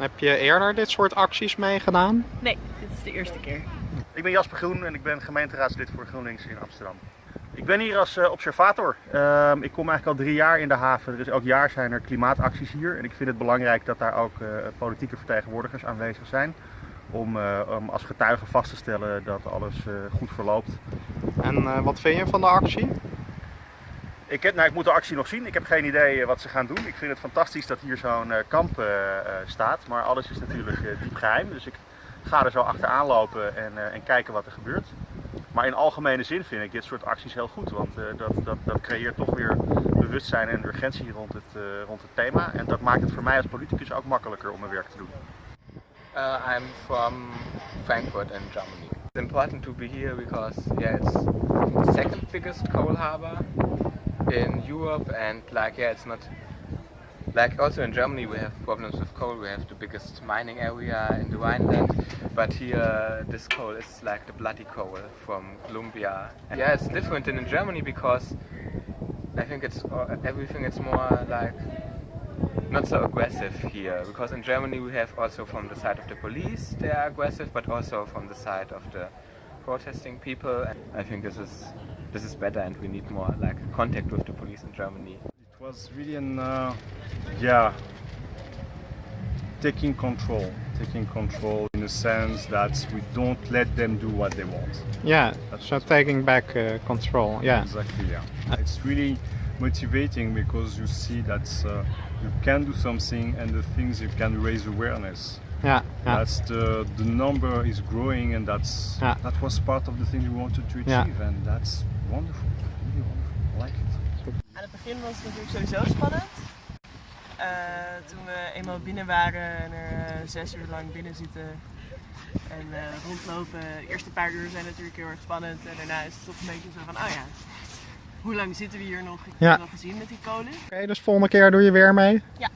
Heb je eerder dit soort acties meegedaan? Nee, dit is de eerste keer. Ik ben Jasper Groen en ik ben gemeenteraadslid voor GroenLinks in Amsterdam. Ik ben hier als uh, observator. Uh, ik kom eigenlijk al drie jaar in de haven. Dus elk jaar zijn er klimaatacties hier. En ik vind het belangrijk dat daar ook uh, politieke vertegenwoordigers aanwezig zijn. Om, om, als getuige vast te stellen dat alles goed verloopt. En wat vind je van de actie? Ik, heb, nou, ik moet de actie nog zien. Ik heb geen idee wat ze gaan doen. Ik vind het fantastisch dat hier zo'n kamp staat. Maar alles is natuurlijk diep geheim. Dus ik ga er zo achteraan lopen en, en kijken wat er gebeurt. Maar in algemene zin vind ik dit soort acties heel goed, want dat, dat, dat creëert toch weer bewustzijn en urgentie rond het, rond het thema. En dat maakt het voor mij als politicus ook makkelijker om mijn werk te doen. Uh, I'm from Frankfurt in Germany. It's important to be here because yeah, it's the second biggest coal harbor in Europe and like yeah, it's not Like also in Germany we have problems with coal, we have the biggest mining area in the Rhineland, but here this coal is like the bloody coal from Colombia. Yeah, it's different than in Germany because I think it's uh, everything it's more like not so aggressive here. Because in Germany we have also from the side of the police they are aggressive but also from the side of the protesting people. And I think this is this is better and we need more like contact with the police in Germany. It was really an uh, yeah taking control taking control in a sense that we don't let them do what they want yeah That's so taking back uh, control yeah exactly yeah it's really motivating because you see that uh, you can do something and the things you can raise awareness yeah, yeah. that's the the number is growing and that's yeah. that was part of the thing we wanted to achieve yeah. and that's wonderful really wonderful I like it aan het begin was het natuurlijk sowieso spannend Uh, toen we eenmaal binnen waren en er uh, zes uur lang binnen zitten en uh, rondlopen. De eerste paar uur zijn natuurlijk heel erg spannend en daarna is het toch een beetje zo van, oh ja, hoe lang zitten we hier nog? Ik heb ja. het al gezien met die kolen. Oké, okay, dus volgende keer doe je weer mee? Ja.